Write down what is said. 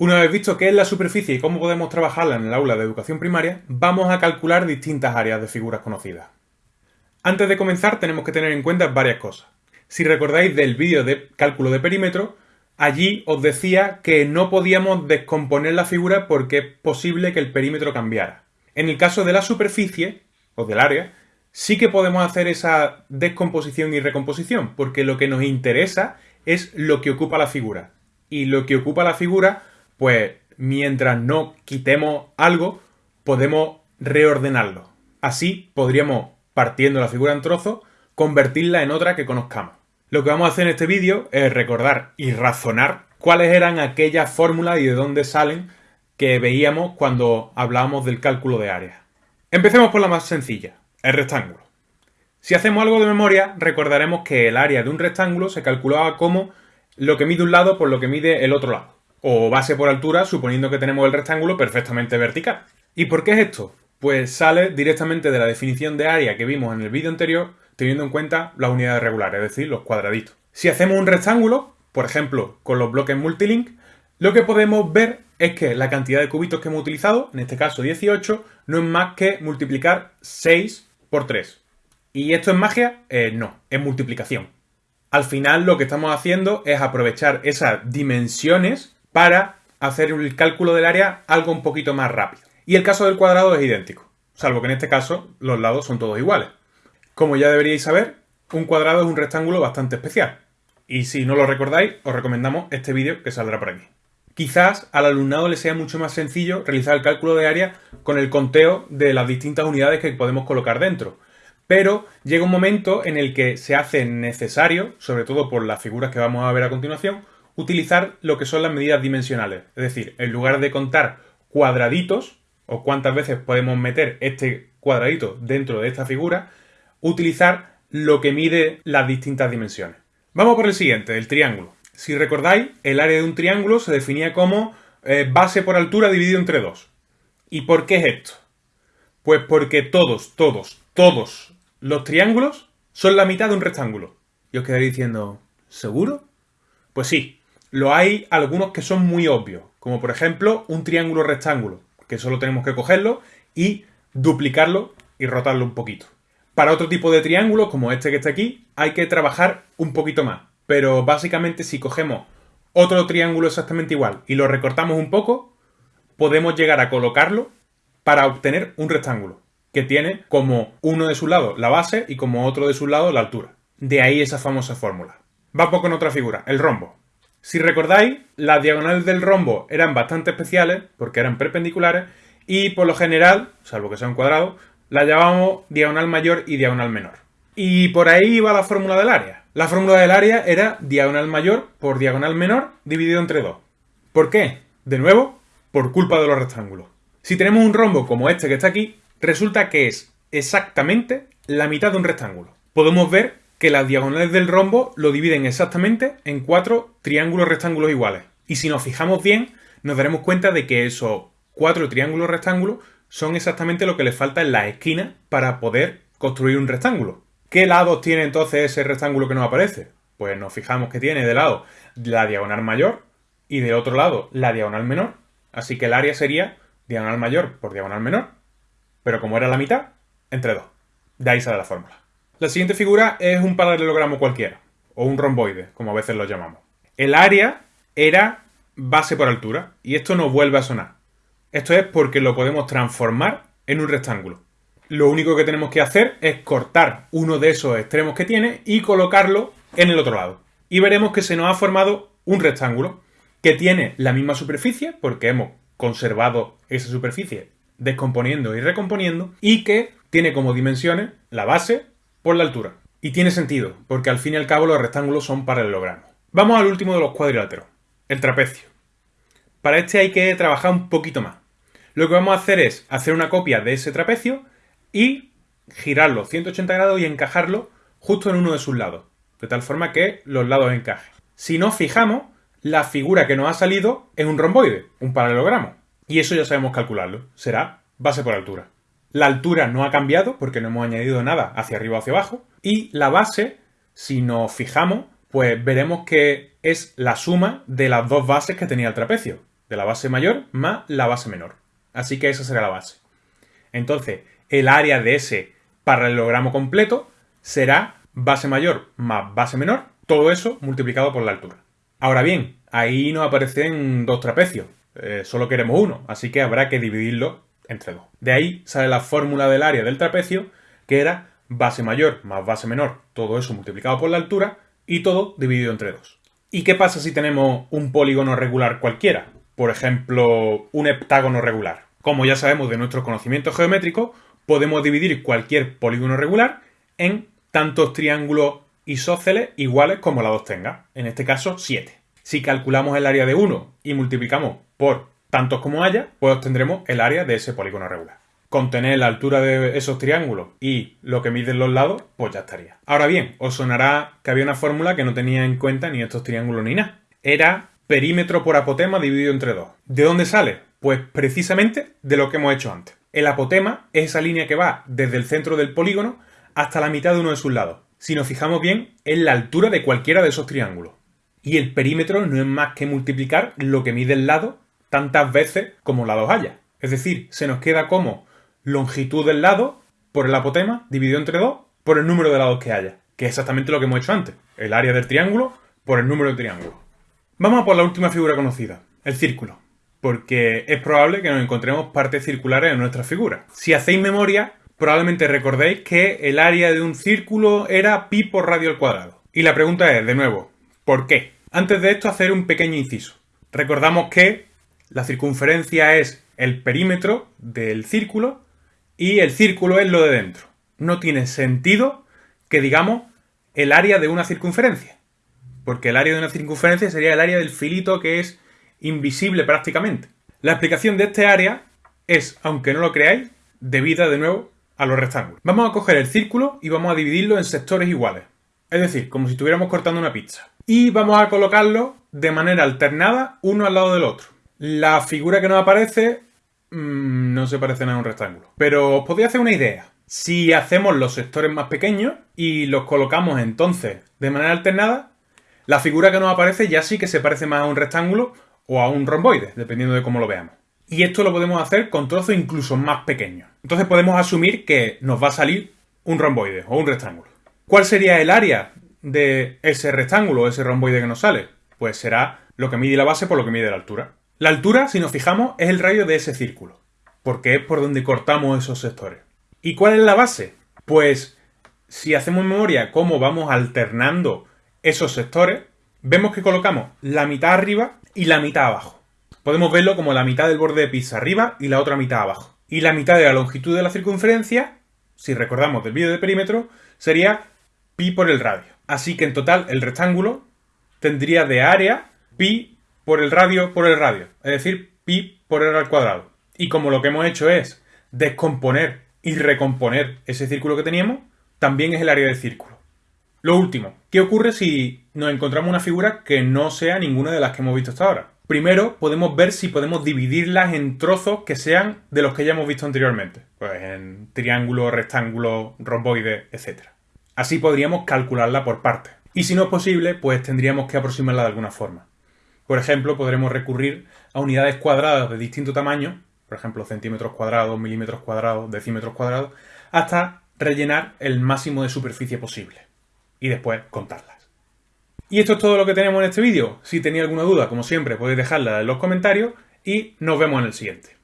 Una vez visto qué es la superficie y cómo podemos trabajarla en el aula de educación primaria, vamos a calcular distintas áreas de figuras conocidas. Antes de comenzar tenemos que tener en cuenta varias cosas. Si recordáis del vídeo de cálculo de perímetro, allí os decía que no podíamos descomponer la figura porque es posible que el perímetro cambiara. En el caso de la superficie, o del área, sí que podemos hacer esa descomposición y recomposición, porque lo que nos interesa es lo que ocupa la figura. Y lo que ocupa la figura pues mientras no quitemos algo, podemos reordenarlo. Así podríamos, partiendo la figura en trozos, convertirla en otra que conozcamos. Lo que vamos a hacer en este vídeo es recordar y razonar cuáles eran aquellas fórmulas y de dónde salen que veíamos cuando hablábamos del cálculo de áreas. Empecemos por la más sencilla, el rectángulo. Si hacemos algo de memoria, recordaremos que el área de un rectángulo se calculaba como lo que mide un lado por lo que mide el otro lado o base por altura, suponiendo que tenemos el rectángulo perfectamente vertical. ¿Y por qué es esto? Pues sale directamente de la definición de área que vimos en el vídeo anterior, teniendo en cuenta las unidades regulares, es decir, los cuadraditos. Si hacemos un rectángulo, por ejemplo, con los bloques multilink, lo que podemos ver es que la cantidad de cubitos que hemos utilizado, en este caso 18, no es más que multiplicar 6 por 3. ¿Y esto es magia? Eh, no, es multiplicación. Al final lo que estamos haciendo es aprovechar esas dimensiones para hacer el cálculo del área algo un poquito más rápido. Y el caso del cuadrado es idéntico, salvo que en este caso los lados son todos iguales. Como ya deberíais saber, un cuadrado es un rectángulo bastante especial. Y si no lo recordáis, os recomendamos este vídeo que saldrá por aquí. Quizás al alumnado le sea mucho más sencillo realizar el cálculo de área con el conteo de las distintas unidades que podemos colocar dentro. Pero llega un momento en el que se hace necesario, sobre todo por las figuras que vamos a ver a continuación, utilizar lo que son las medidas dimensionales. Es decir, en lugar de contar cuadraditos, o cuántas veces podemos meter este cuadradito dentro de esta figura, utilizar lo que mide las distintas dimensiones. Vamos por el siguiente, el triángulo. Si recordáis, el área de un triángulo se definía como eh, base por altura dividido entre dos. ¿Y por qué es esto? Pues porque todos, todos, todos los triángulos son la mitad de un rectángulo. Y os quedaréis diciendo, ¿seguro? Pues sí, lo hay algunos que son muy obvios, como por ejemplo un triángulo rectángulo, que solo tenemos que cogerlo y duplicarlo y rotarlo un poquito. Para otro tipo de triángulos, como este que está aquí, hay que trabajar un poquito más. Pero básicamente si cogemos otro triángulo exactamente igual y lo recortamos un poco, podemos llegar a colocarlo para obtener un rectángulo, que tiene como uno de sus lados la base y como otro de sus lados la altura. De ahí esa famosa fórmula. Vamos con otra figura, el rombo. Si recordáis, las diagonales del rombo eran bastante especiales porque eran perpendiculares y por lo general, salvo que sea un cuadrado, la llamábamos diagonal mayor y diagonal menor. Y por ahí iba la fórmula del área. La fórmula del área era diagonal mayor por diagonal menor dividido entre 2. ¿Por qué? De nuevo, por culpa de los rectángulos. Si tenemos un rombo como este que está aquí, resulta que es exactamente la mitad de un rectángulo. Podemos ver que las diagonales del rombo lo dividen exactamente en cuatro triángulos rectángulos iguales. Y si nos fijamos bien, nos daremos cuenta de que esos cuatro triángulos rectángulos son exactamente lo que le falta en la esquina para poder construir un rectángulo. ¿Qué lados tiene entonces ese rectángulo que nos aparece? Pues nos fijamos que tiene de lado la diagonal mayor y de otro lado la diagonal menor. Así que el área sería diagonal mayor por diagonal menor, pero como era la mitad, entre dos. De ahí sale la fórmula. La siguiente figura es un paralelogramo cualquiera, o un romboide, como a veces lo llamamos. El área era base por altura, y esto no vuelve a sonar. Esto es porque lo podemos transformar en un rectángulo. Lo único que tenemos que hacer es cortar uno de esos extremos que tiene y colocarlo en el otro lado. Y veremos que se nos ha formado un rectángulo que tiene la misma superficie, porque hemos conservado esa superficie descomponiendo y recomponiendo, y que tiene como dimensiones la base, por la altura. Y tiene sentido, porque al fin y al cabo los rectángulos son paralelogramos. Vamos al último de los cuadriláteros, el trapecio. Para este hay que trabajar un poquito más. Lo que vamos a hacer es hacer una copia de ese trapecio y girarlo 180 grados y encajarlo justo en uno de sus lados, de tal forma que los lados encajen. Si nos fijamos, la figura que nos ha salido es un romboide, un paralelogramo. Y eso ya sabemos calcularlo, será base por altura. La altura no ha cambiado porque no hemos añadido nada hacia arriba o hacia abajo. Y la base, si nos fijamos, pues veremos que es la suma de las dos bases que tenía el trapecio. de la base mayor más la base menor. Así que esa será la base. Entonces, el área de ese paralelogramo completo será base mayor más base menor, todo eso multiplicado por la altura. Ahora bien, ahí nos aparecen dos trapecios, eh, solo queremos uno, así que habrá que dividirlo entre dos. De ahí sale la fórmula del área del trapecio, que era base mayor más base menor, todo eso multiplicado por la altura, y todo dividido entre dos. ¿Y qué pasa si tenemos un polígono regular cualquiera? Por ejemplo, un heptágono regular. Como ya sabemos de nuestros conocimientos geométricos, podemos dividir cualquier polígono regular en tantos triángulos isósceles iguales como la dos tenga. En este caso, 7. Si calculamos el área de uno y multiplicamos por tantos como haya, pues obtendremos el área de ese polígono regular. Con tener la altura de esos triángulos y lo que miden los lados, pues ya estaría. Ahora bien, os sonará que había una fórmula que no tenía en cuenta ni estos triángulos ni nada. Era perímetro por apotema dividido entre dos. ¿De dónde sale? Pues precisamente de lo que hemos hecho antes. El apotema es esa línea que va desde el centro del polígono hasta la mitad de uno de sus lados. Si nos fijamos bien, es la altura de cualquiera de esos triángulos. Y el perímetro no es más que multiplicar lo que mide el lado tantas veces como lados haya. Es decir, se nos queda como longitud del lado por el apotema dividido entre 2 por el número de lados que haya, que es exactamente lo que hemos hecho antes, el área del triángulo por el número de triángulo. Vamos a por la última figura conocida, el círculo, porque es probable que nos encontremos partes circulares en nuestra figura. Si hacéis memoria, probablemente recordéis que el área de un círculo era pi por radio al cuadrado. Y la pregunta es, de nuevo, ¿por qué? Antes de esto, hacer un pequeño inciso. Recordamos que la circunferencia es el perímetro del círculo y el círculo es lo de dentro. No tiene sentido que digamos el área de una circunferencia, porque el área de una circunferencia sería el área del filito que es invisible prácticamente. La explicación de este área es, aunque no lo creáis, debida de nuevo a los rectángulos. Vamos a coger el círculo y vamos a dividirlo en sectores iguales. Es decir, como si estuviéramos cortando una pizza. Y vamos a colocarlo de manera alternada uno al lado del otro. La figura que nos aparece mmm, no se parece nada a un rectángulo. Pero os podría hacer una idea. Si hacemos los sectores más pequeños y los colocamos entonces de manera alternada, la figura que nos aparece ya sí que se parece más a un rectángulo o a un romboide, dependiendo de cómo lo veamos. Y esto lo podemos hacer con trozos incluso más pequeños. Entonces podemos asumir que nos va a salir un romboide o un rectángulo. ¿Cuál sería el área de ese rectángulo o ese romboide que nos sale? Pues será lo que mide la base por lo que mide la altura. La altura, si nos fijamos, es el radio de ese círculo, porque es por donde cortamos esos sectores. ¿Y cuál es la base? Pues si hacemos memoria cómo vamos alternando esos sectores, vemos que colocamos la mitad arriba y la mitad abajo. Podemos verlo como la mitad del borde de pizza arriba y la otra mitad abajo. Y la mitad de la longitud de la circunferencia, si recordamos del vídeo de perímetro, sería pi por el radio. Así que en total el rectángulo tendría de área pi por el radio por el radio, es decir, pi por r al cuadrado. Y como lo que hemos hecho es descomponer y recomponer ese círculo que teníamos, también es el área del círculo. Lo último, ¿qué ocurre si nos encontramos una figura que no sea ninguna de las que hemos visto hasta ahora? Primero, podemos ver si podemos dividirlas en trozos que sean de los que ya hemos visto anteriormente. Pues en triángulo, rectángulo, romboide, etc. Así podríamos calcularla por partes. Y si no es posible, pues tendríamos que aproximarla de alguna forma. Por ejemplo, podremos recurrir a unidades cuadradas de distinto tamaño, por ejemplo, centímetros cuadrados, milímetros cuadrados, decímetros cuadrados, hasta rellenar el máximo de superficie posible. Y después contarlas. Y esto es todo lo que tenemos en este vídeo. Si tenéis alguna duda, como siempre, podéis dejarla en los comentarios y nos vemos en el siguiente.